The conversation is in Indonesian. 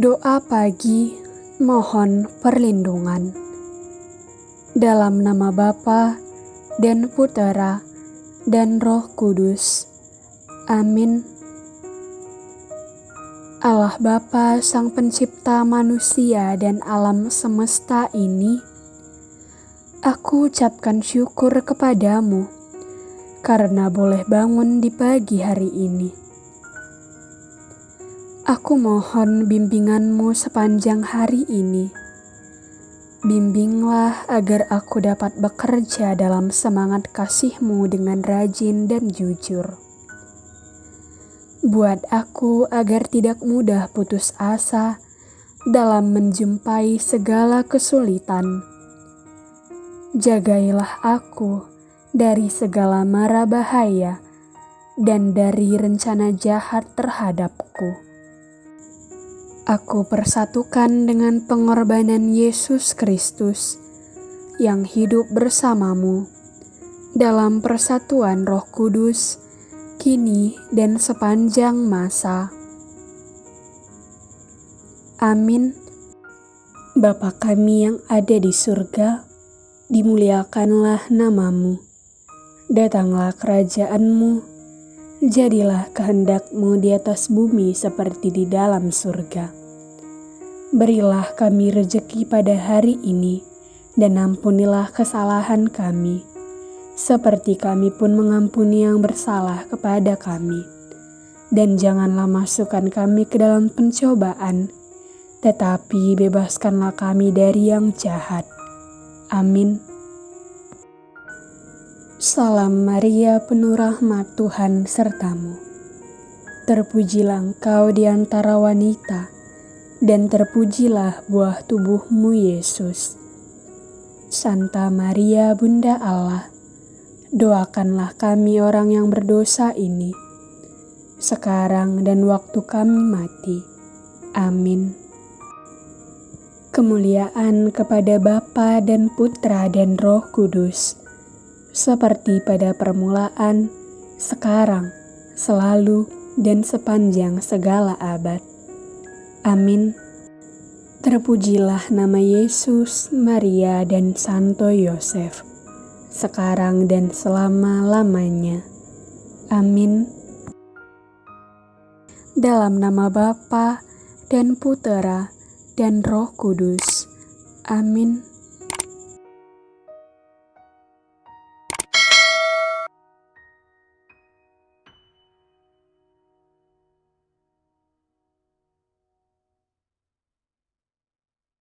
Doa pagi mohon perlindungan. Dalam nama Bapa dan Putera dan Roh Kudus. Amin. Allah Bapa Sang Pencipta manusia dan alam semesta ini, aku ucapkan syukur kepadamu karena boleh bangun di pagi hari ini Aku mohon bimbinganmu sepanjang hari ini. Bimbinglah agar aku dapat bekerja dalam semangat kasihmu dengan rajin dan jujur. Buat aku agar tidak mudah putus asa dalam menjumpai segala kesulitan. Jagailah aku dari segala mara bahaya dan dari rencana jahat terhadapku aku persatukan dengan pengorbanan Yesus Kristus yang hidup bersamamu dalam persatuan Roh Kudus, kini dan sepanjang masa. Amin. Bapa kami yang ada di surga, dimuliakanlah namamu. Datanglah kerajaanmu, jadilah kehendakmu di atas bumi seperti di dalam surga. Berilah kami rejeki pada hari ini, dan ampunilah kesalahan kami, seperti kami pun mengampuni yang bersalah kepada kami. Dan janganlah masukkan kami ke dalam pencobaan, tetapi bebaskanlah kami dari yang jahat. Amin. Salam Maria, penuh rahmat Tuhan sertamu. Terpujilah engkau di antara wanita dan terpujilah buah tubuhmu Yesus. Santa Maria Bunda Allah, doakanlah kami orang yang berdosa ini, sekarang dan waktu kami mati. Amin. Kemuliaan kepada Bapa dan Putra dan Roh Kudus, seperti pada permulaan, sekarang, selalu, dan sepanjang segala abad. Amin. Terpujilah nama Yesus, Maria, dan Santo Yosef, sekarang dan selama-lamanya. Amin. Dalam nama Bapa dan Putera dan Roh Kudus. Amin.